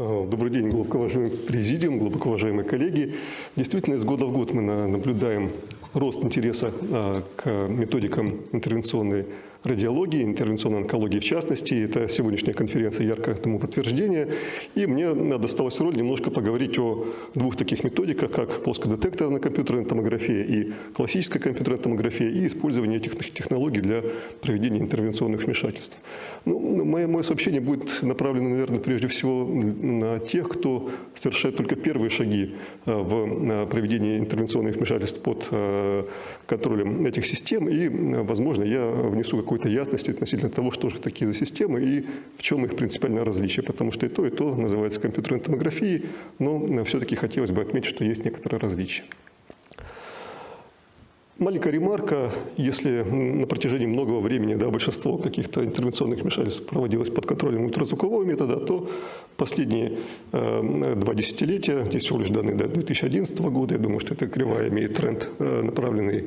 А, Добрый день, глубоко уважаемый президиум, глубоко уважаемые коллеги. Действительно, из года в год мы на- наблюдаем рост интереса а, к методикам интервенционной радиологии, интервенционной онкологии в частности. Это сегодняшняя конференция яркое тому подтверждение. И мне досталась роль немножко поговорить о двух таких методиках, как плоскодетекторная компьютерная томография и классическая компьютерная томография, и использование этих технологий для проведения интервенционных вмешательств. Ну, мое, мое сообщение будет направлено, наверное, прежде всего на тех, кто совершает только первые шаги э, в проведении интервенционных вмешательств под э, контролем этих систем. И, э, возможно, я внесу какую-то ясность относительно того, что же такие за системы и в чем их принципиальное различие. Потому что и то, и то называется компьютерной томографией, но все-таки хотелось бы отметить, что есть некоторые различия. Маленькая ремарка, если на протяжении многого времени да, большинство каких-то интервенционных вмешательств проводилось под контролем ультразвукового метода, то последние э, два десятилетия, здесь всего лишь данные до 2011 года, я думаю, что эта кривая имеет тренд, э, направленный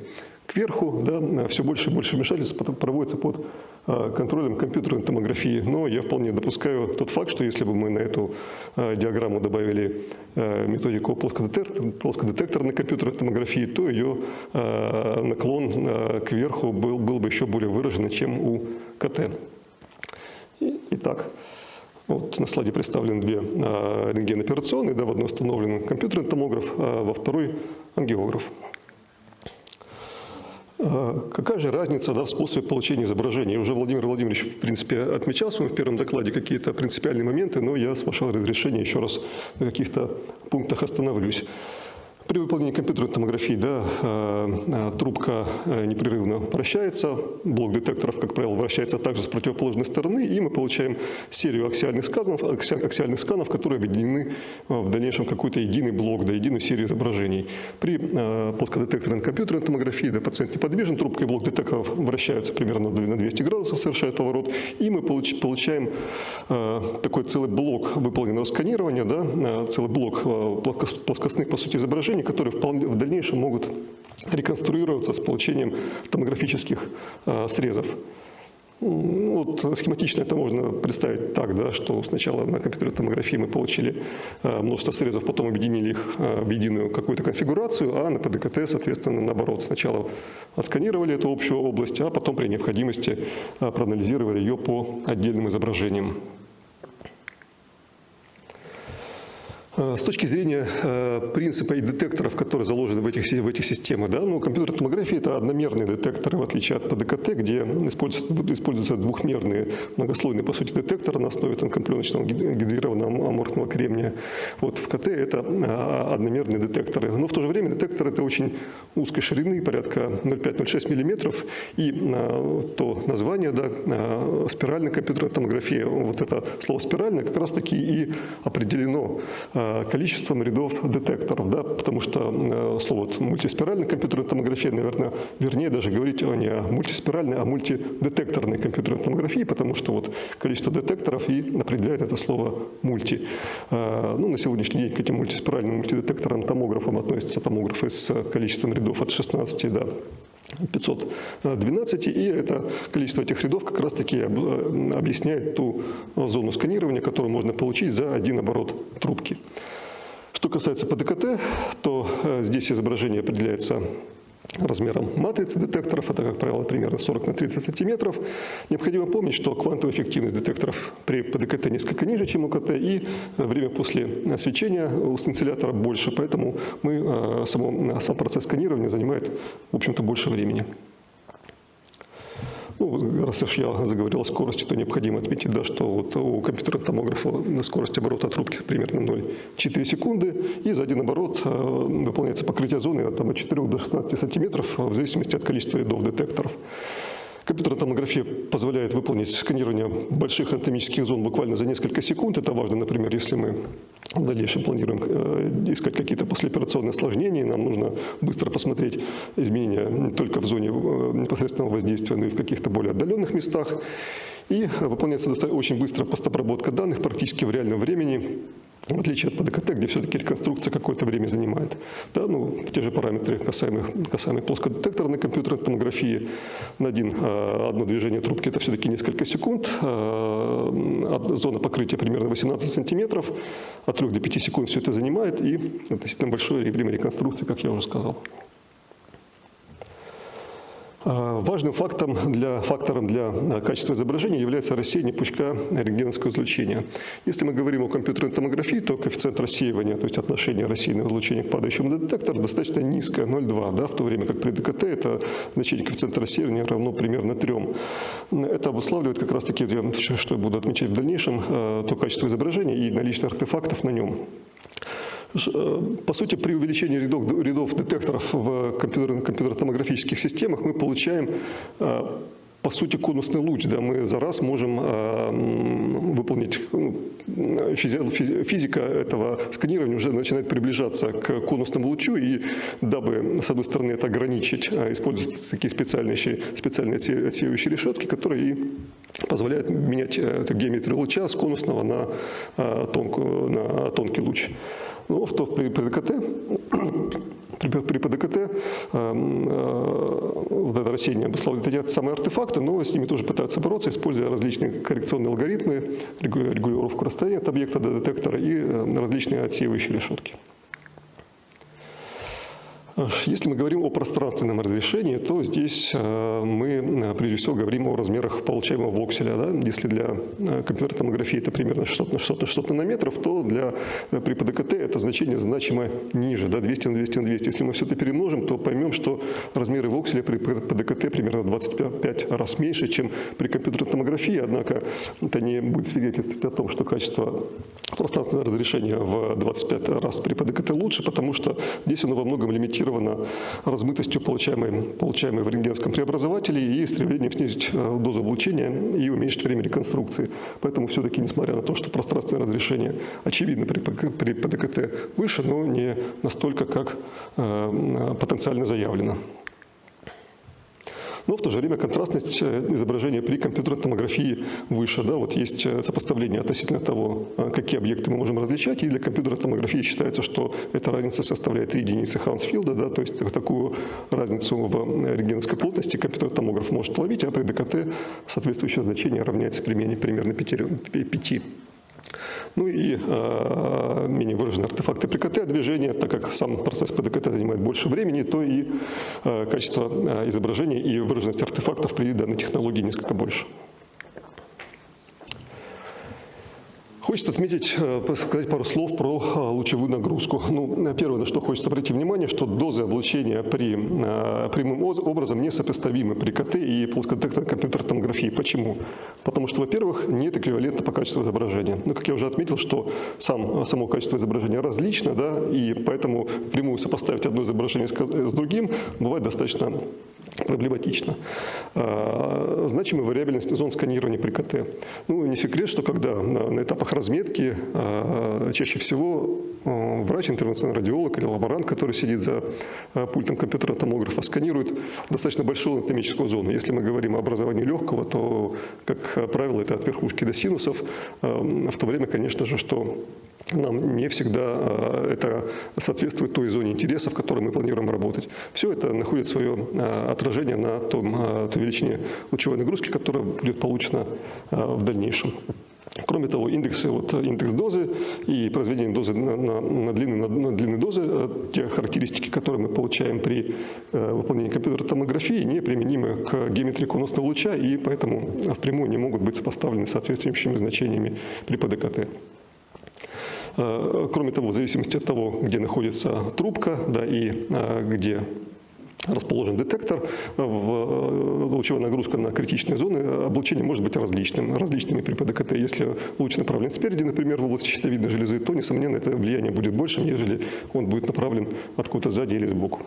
кверху, да, все больше и больше вмешательств проводится под э, контролем компьютерной томографии. Но я вполне допускаю тот факт, что если бы мы на эту э, диаграмму добавили э, методику плоскодетектор, плоскодетекторной компьютерной томографии, то ее наклон кверху был, был бы еще более выражен, чем у КТ. Итак, вот на слайде представлены две рентгеноперационные, да, в одной установлен компьютерный томограф, а во второй ангиограф. Какая же разница да, в способе получения изображения? Уже Владимир Владимирович, в принципе, отмечал в первом докладе какие-то принципиальные моменты, но я, с вашего разрешения, еще раз на каких-то пунктах остановлюсь. При выполнении компьютерной томографии да, э, трубка э, непрерывно вращается, блок детекторов, как правило, вращается также с противоположной стороны, и мы получаем серию аксиальных сканов, аксиальных сканов которые объединены э, в дальнейшем какой-то единый блок, да, единую серию изображений. При плоскодетекторной компьютерной томографии да, пациент неподвижен, трубка и блок детекторов вращаются примерно на 200 градусов, совершает поворот, и мы получаем такой целый блок выполненного сканирования, да, целый блок плоскостных, по сути, изображений, которые в дальнейшем могут реконструироваться с получением томографических э, срезов. Вот схематично это можно представить так, да, что сначала на компьютерной томографии мы получили э, множество срезов, потом объединили их э, в единую какую-то конфигурацию, а на ПДКТ, соответственно, наоборот. Сначала отсканировали эту общую область, а потом при необходимости проанализировали ее по отдельным изображениям. Э, с точки зрения э, принципа и детекторов, которые заложены в этих, в этих системах, да, ну, компьютерная томография – это одномерные детекторы, в отличие от ПДКТ, где используются, используются двухмерные многослойные, по сути, детекторы на основе тонкопленочного гидрированного аморфного кремния. Вот в КТ это э, одномерные детекторы. Но в то же время детекторы – это очень узкой ширины, порядка 0,5-0,6 мм, и то название, да, спиральная компьютерная томография, вот это слово «спиральная» как раз-таки и определено количеством рядов детекторов, да, потому что э, слово мультиспиральная компьютерная томография, наверное, вернее даже говорить не о мультиспиральной, а мультидетекторной компьютерной томографии, потому что вот количество детекторов и определяет это слово мульти. Э, ну, на сегодняшний день к этим мультиспиральным мультидетекторам томографам относятся томографы с количеством рядов от 16 до 512, и это количество этих рядов как раз-таки э, объясняет ту зону сканирования, которую можно получить за один оборот трубки. Что касается ПДКТ, то э, здесь изображение определяется размером матрицы детекторов, это, как правило, примерно 40 на 30 сантиметров. Необходимо помнить, что квантовая эффективность детекторов при ПДКТ несколько ниже, чем у КТ, и время после свечения у сцинциллятора больше, поэтому мы, э, само, сам процесс сканирования занимает, в общем-то, больше времени. Ну, раз уж я заговорил о скорости, то необходимо отметить, да, что вот у компьютерного томографа скорость оборота трубки примерно 0,4 секунды, и за один оборот э, выполняется покрытие зоны там, от 4 до 16 сантиметров в зависимости от количества рядов детекторов. Компьютерная томография позволяет выполнить сканирование больших анатомических зон буквально за несколько секунд. Это важно, например, если мы в дальнейшем планируем э, искать какие-то послеоперационные осложнения, нам нужно быстро посмотреть изменения не только в зоне э, непосредственного воздействия, но и в каких-то более отдаленных местах. И выполняется очень быстро постобработка данных практически в реальном времени в отличие от ПДКТ, где все-таки реконструкция какое-то время занимает. Да, ну, те же параметры, касаемые, касаемые плоскодетекторной компьютерной томографии, на один, а, одно движение трубки это все-таки несколько секунд, а, зона покрытия примерно 18 сантиметров, от 3 до 5 секунд все это занимает, и относительно большое время реконструкции, как я уже сказал. Важным фактором для, фактором для а, качества изображения является рассеяние пучка рентгеновского излучения. Если мы говорим о компьютерной томографии, то коэффициент рассеивания, то есть отношение рассеянного излучения к падающему детектору достаточно низкое, 0,2, да, в то время как при ДКТ это значение коэффициента рассеивания равно примерно 3. Это обуславливает как раз таки, что я буду отмечать в дальнейшем, а, то качество изображения и наличие артефактов на нем. Э, по сути, при увеличении рядов, рядов детекторов в компьютерно-томографических системах мы получаем э, по сути, конусный луч. Да, мы за раз можем э, выполнить, ну, физика этого сканирования уже начинает приближаться к конусному лучу, и дабы, с одной стороны, это ограничить, используют такие специальные, специальные отсеивающие решетки, которые и позволяют менять эту геометрию луча с конусного на, тонкую, на тонкий луч. Ну, в то при, при ДКТ, при, при ПДКТ э, э, вот это рассеяние обусловливает эти самые артефакты, но с ними тоже пытаются бороться, используя различные коррекционные алгоритмы, регулировку расстояния от объекта до детектора и различные отсеивающие решетки. Если мы говорим о пространственном разрешении, то здесь э, мы э, прежде всего говорим о размерах получаемого вокселя. Да? Если для э, компьютерной томографии это примерно 600 на 600 на 600 нанометров, то для, при ПДКТ это значение значимо ниже, да? 200 на 200 на 200. Если мы все это перемножим, то поймем, что размеры вокселя при ПДКТ примерно 25 раз меньше, чем при компьютерной томографии, однако это не будет свидетельствовать о том, что качество пространственного разрешения в 25 раз при ПДКТ лучше, потому что здесь оно во многом лимитирует мотивировано размытостью, получаемой, получаемой в рентгеновском преобразователе и стремлением снизить э, дозу облучения и уменьшить время реконструкции. Поэтому все-таки, несмотря на то, что пространственное разрешение очевидно при, при ПДКТ выше, но не настолько, как э, потенциально заявлено. Но в то же время контрастность э, изображения при компьютерной томографии выше. Да? Вот есть э, сопоставление относительно того, э, какие объекты мы можем различать. И для компьютерной томографии считается, что эта разница составляет 3 единицы Хансфилда. Да? То есть такую разницу в рентгеновской плотности компьютерный томограф может ловить, а при ДКТ соответствующее значение равняется примерно 5. 5. Ну и э, менее выраженные артефакты при КТ движения, так как сам процесс ПДКТ занимает больше времени, то и э, качество э, изображения и выраженность артефактов при данной технологии несколько больше. Хочется отметить, э, сказать пару слов про э, лучевую нагрузку. Ну, первое, на что хочется обратить внимание, что дозы облучения при, э, прямым образом несопоставимы при КТ и плоскодетекторной компьютерной томографии. Почему? Потому что, во-первых, нет эквивалента по качеству изображения. Ну, как я уже отметил, что сам, само качество изображения различно, да, и поэтому прямую сопоставить одно изображение с другим бывает достаточно проблематично. А, значимая вариабельность зон сканирования при КТ. Ну, не секрет, что когда на этапах разметки а, чаще всего а, врач, интервенционный радиолог или лаборант, который сидит за пультом компьютера томографа, сканирует достаточно большую анатомическую зону. Если мы говорим о образовании легкого, то, как правило, это от верхушки до синусов, в то время, конечно же, что нам не всегда а, это соответствует той зоне интереса, в которой мы планируем работать. Все это находит свое а, отражение на том, а, той величине лучевой нагрузки, которая будет получена в дальнейшем. Кроме того, индексы, вот, индекс дозы и произведение дозы на, на, на, длинные, на, на длинные дозы, те характеристики, которые мы получаем при э, выполнении компьютерной томографии, не применимы к геометрии конусного луча и поэтому впрямую не могут быть сопоставлены соответствующими значениями при ПДКТ. Э, кроме того, в зависимости от того, где находится трубка да, и э, где расположен детектор, э, лучевая нагрузка на критичные зоны, облучение может быть различным, различными при ПДКТ. Если луч направлен спереди, например, в область щитовидной железы, то, несомненно, это влияние будет больше, нежели он будет направлен откуда-то сзади или сбоку.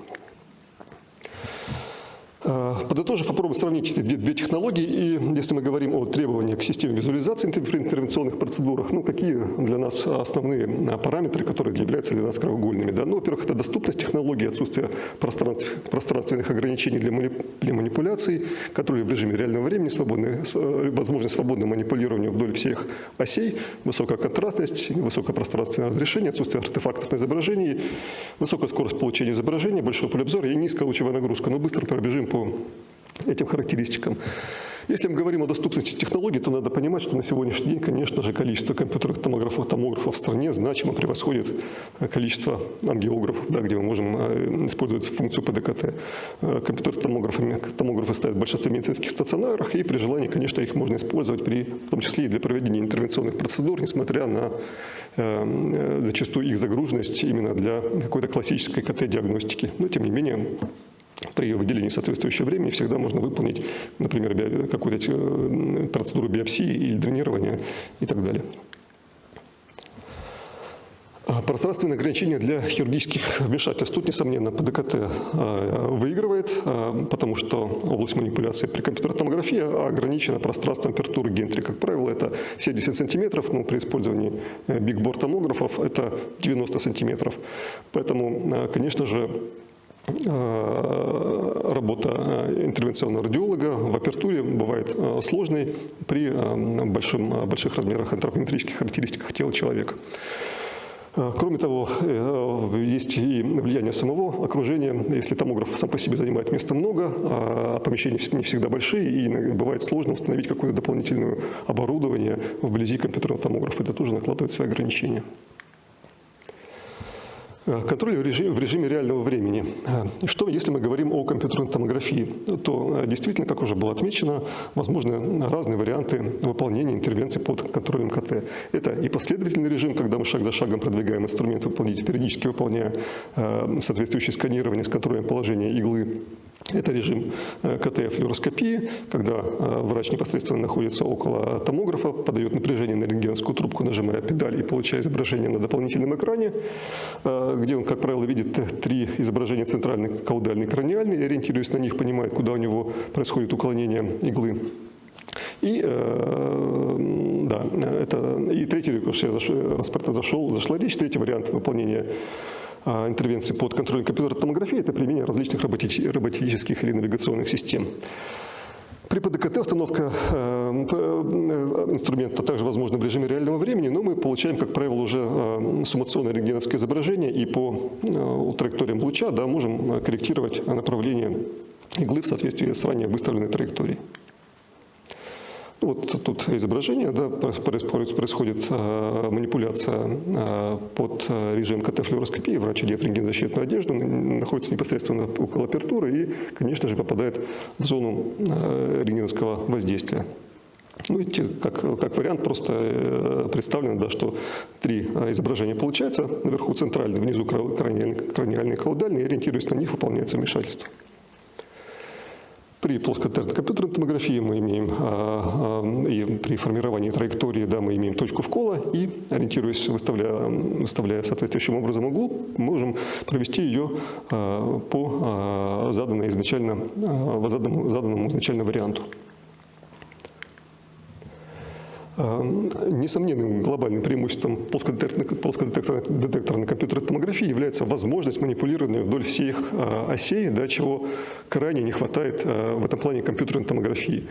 Э, подытожив, попробуем сравнить эти две, две технологии. И если мы говорим о требованиях к системе визуализации при интервенционных процедурах, ну, какие для нас основные э, параметры, которые являются для нас краеугольными? Да? Ну, во-первых, это доступность технологии, отсутствие пространственных ограничений для, для манипуляций, которые в режиме реального времени, э, возможность свободного манипулирования вдоль всех осей, высокая контрастность, высокое пространственное разрешение, отсутствие артефактов на изображении, высокая скорость получения изображения, большой поле обзора и низкая лучевая нагрузка. Но быстро пробежим по этим характеристикам. Если мы говорим о доступности технологий, то надо понимать, что на сегодняшний день, конечно же, количество компьютерных томографов, томографов в стране значимо превосходит э, количество ангиографов, да, где мы можем э, использовать функцию ПДКТ. Э, компьютерные томографы, томографы стоят в большинстве медицинских стационарах, и при желании, конечно, их можно использовать, при, в том числе и для проведения интервенционных процедур, несмотря на э, зачастую их загруженность именно для какой-то классической КТ-диагностики. Но, тем не менее, при выделении соответствующего времени всегда можно выполнить, например, какую-то э, процедуру биопсии или дренирования и так далее. А пространственное ограничение для хирургических вмешательств. Тут, несомненно, ПДКТ а, выигрывает, а, потому что область манипуляции при компьютерной томографии ограничена пространством апертуры гентри. Как правило, это 70 сантиметров, но при использовании бигбор томографов это 90 сантиметров. Поэтому, конечно же, Э, работа э, интервенционного радиолога в апертуре бывает э, сложной при большом, больших размерах антропометрических характеристиках тела человека. Кроме того, есть и влияние самого окружения. Если томограф сам по себе занимает места много, а помещения не всегда большие, и бывает сложно установить какое-то дополнительное оборудование вблизи компьютерного томографа. Это тоже накладывает свои ограничения. Э, контроль в режиме, в режиме реального времени. Э, что, если мы говорим о компьютерной томографии, то э, действительно, как уже было отмечено, возможны разные варианты выполнения интервенций под контролем КТ. Это и последовательный режим, когда мы шаг за шагом продвигаем инструмент выполнить, периодически выполняя соответствующее сканирование с контролем положения иглы это режим э, КТ-флюороскопии, когда э, врач непосредственно находится около томографа, подает напряжение на рентгеновскую трубку, нажимая педаль и получая изображение на дополнительном экране, э, где он, как правило, видит три изображения центральный, каудальный, краниальный, и ориентируясь на них, понимает, куда у него происходит уклонение иглы. И, да, это, и третий, я зашел, зашла речь, третий вариант выполнения интервенции под контролем компьютерной томографии – это применение различных роботических или навигационных систем. При ПДКТ установка э, э, инструмента также возможна в режиме реального времени, но мы получаем, как правило, уже э, суммационное рентгеновское изображение и по траекториям луча да, можем корректировать направление иглы в соответствии с ранее выставленной траекторией. Вот тут изображение, да, происходит э, манипуляция э, под э, режим КТ-флюороскопии, врач одет рентгенозащитную одежду, находится непосредственно около апертуры и, конечно же, попадает в зону рентгеновского воздействия. Ну, видите, как, как вариант просто представлено, да, что три изображения получается, наверху центральный, внизу краниальный, краниальный каудальный, и ориентируясь на них, выполняется вмешательство. При плоскотерной компьютерной томографии мы имеем, а, а, и при формировании траектории, да, мы имеем точку вкола и, ориентируясь, выставляя, выставляя соответствующим образом углу, можем провести ее а, по заданной изначально, заданному, заданному изначально варианту. Эм, несомненным глобальным преимуществом плоскодетекторной компьютерной томографии является возможность манипулирования вдоль всех э, осей, да, чего крайне не хватает э, в этом плане компьютерной томографии.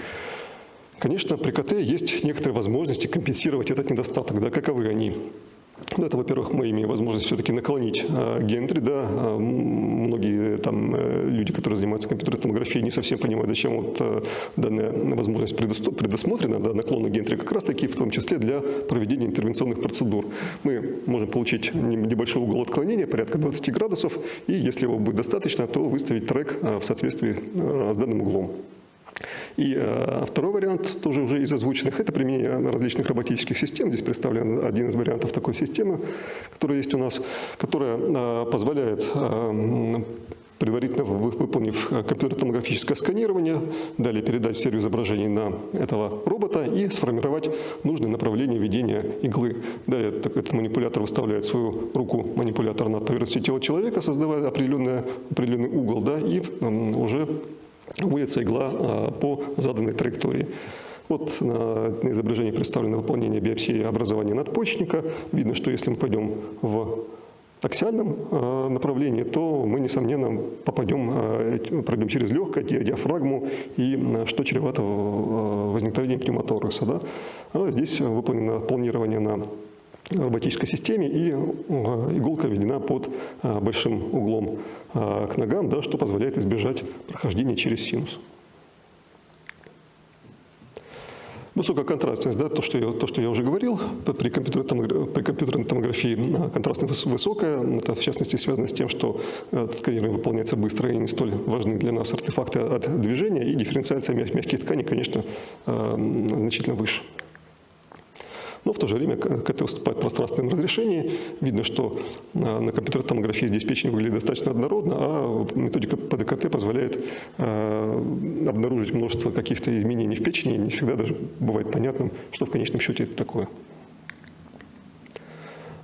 Конечно, при КТ есть некоторые возможности компенсировать этот недостаток. Да, каковы они? Ну, это, во-первых, мы имеем возможность все-таки наклонить э, гентри, да, э, многие там э, люди, которые занимаются компьютерной томографией, не совсем понимают, зачем вот э, данная возможность предусмотрена, да, наклона гентри, как раз таки в том числе для проведения интервенционных процедур. Мы можем получить небольшой угол отклонения, порядка 20 градусов, и если его будет достаточно, то выставить трек э, в соответствии э, с данным углом. И э, второй вариант, тоже уже из озвученных, это применение различных роботических систем. Здесь представлен один из вариантов такой системы, которая есть у нас, которая э, позволяет э, предварительно выполнив компьютер-томографическое сканирование, далее передать серию изображений на этого робота и сформировать нужное направление ведения иглы. Далее этот манипулятор выставляет свою руку манипулятор над поверхностью тела человека, создавая определенный угол, да, и уже вводится игла а, по заданной траектории. Вот на изображении представлено выполнение биопсии образования надпочечника. Видно, что если мы пойдем в аксиальном а, направлении, то мы, несомненно, попадем, а, пройдем через легкое диафрагму, и что чревато возникновением пневмоторакса. Да? А здесь выполнено планирование на роботической системе, и иголка введена под большим углом а, к ногам, да, что позволяет избежать прохождения через синус. Высокая контрастность, да, то, что я, то, что я уже говорил, при компьютерной, томографии, при компьютерной томографии контрастность высокая, это в частности связано с тем, что э, сканирование выполняется быстро и не столь важны для нас артефакты от движения, и дифференциация мягких тканей, конечно, э, значительно выше. Но в то же время КТ выступает в пространственном разрешении. Видно, что а, на компьютерной томографии здесь печень выглядит достаточно однородно, а методика ПДКТ позволяет а, обнаружить множество каких-то изменений в печени. Не всегда даже бывает понятным, что в конечном счете это такое.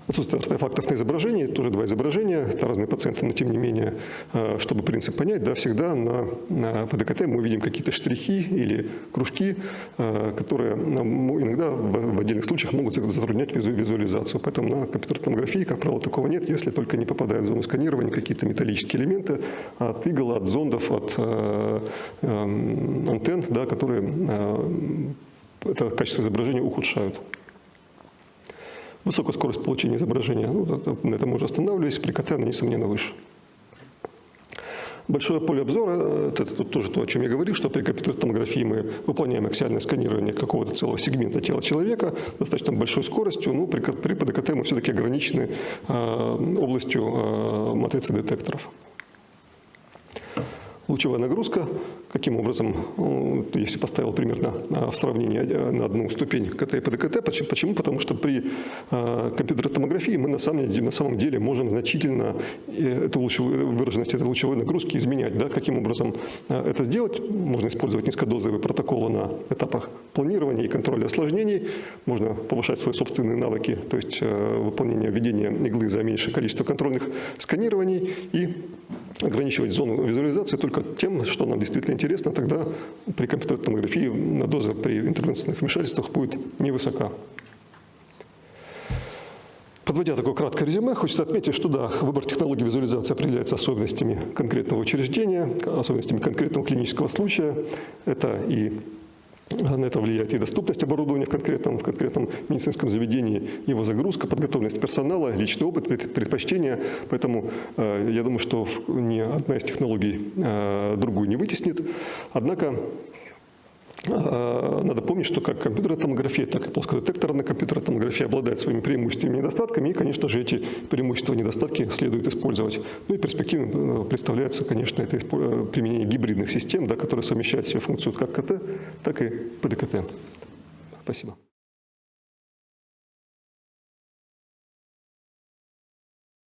Отсутствие артефактов на изображении, тоже два изображения, это разные пациенты, но тем не менее, э, чтобы принцип понять, да, всегда на, на ПДКТ мы видим какие-то штрихи или кружки, э, которые иногда в отдельных случаях могут затруднять визуализацию. Поэтому на компьютерной томографии, как правило, такого нет, если только не попадают в зону сканирования какие-то металлические элементы от игл, от зондов, от э, э, антенн, да, которые э, это качество изображения ухудшают. Высокая скорость получения изображения, ну, на этом уже останавливались, при КТ она, несомненно, выше. Большое поле обзора, это тоже то, о чем я говорил, что при компьютерной томографии мы выполняем аксиальное сканирование какого-то целого сегмента тела человека достаточно большой скоростью, но при, при ПДКТ мы все-таки ограничены э, областью э, матрицы детекторов. Лучевая нагрузка, каким образом, ну, если поставил примерно в сравнении на одну ступень КТ и ПДКТ, почему? Потому что при компьютерной томографии мы на самом, деле, на самом деле можем значительно э, эту лучевую, выраженность этой лучевой нагрузки изменять. Да? Каким образом это сделать? Можно использовать низкодозовые протоколы на этапах планирования и контроля осложнений, можно повышать свои собственные навыки, то есть э, выполнение введения иглы за меньшее количество контрольных сканирований и ограничивать зону визуализации только тем, что нам действительно интересно, тогда при компьютерной томографии доза при интервенционных вмешательствах будет невысока. Подводя такое краткое резюме, хочется отметить, что да, выбор технологии визуализации определяется особенностями конкретного учреждения, особенностями конкретного клинического случая. Это и на это влияет и доступность оборудования в конкретном, в конкретном медицинском заведении, его загрузка, подготовленность персонала, личный опыт, предпочтения. Поэтому э, я думаю, что ни одна из технологий э, другую не вытеснит. Однако а, надо помнить, что как компьютерная томография, так и плоскодетекторная компьютерная томография обладает своими преимуществами и недостатками, и, конечно же, эти преимущества и недостатки следует использовать. Ну и перспективно э, представляется, конечно, это э, применение гибридных систем, да, которые совмещают в себе функцию как КТ, так и ПДКТ. Спасибо.